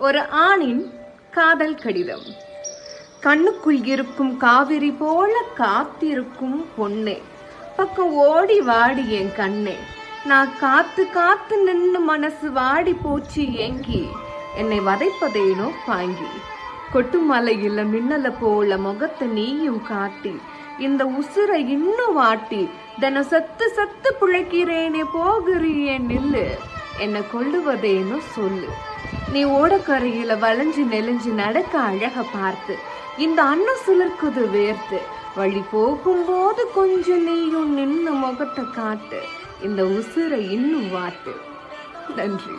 ஒரு ஆணின் காதல் கடிதம். கண்ணுக்குள் இருக்கும் காவிரி போல காத்திருக்கும் பொண்ணே. பக்கம் ஓடி வாடி என் கண்ணே. நான் காத்து காத்து நின்று மனசு வாடி போச்சு ஏங்கி. என்னை வதைப்பதேனோ பாங்கி கொட்டுமலையில மின்னல போல முகத்தை நீயும் காட்டி. இந்த உசுரை இன்னும் வாட்டி. தன சத்து சத்து பிழைக்கிறேனே போகிறியே நில்லு. என்னை கொள்ளுவதேனோ சொல்லு. நீ ஓடக்கரையில வளைஞ்சு நெளிஞ்சு நடக்க அழக பார்த்து இந்த அன்னம் சுழற்குது வேர்த்து வழி போகும்போது கொஞ்சம் நீயும் நின்று முகத்தை காட்டு இந்த உசுரை இன்னும் வாட்டு. நன்றி.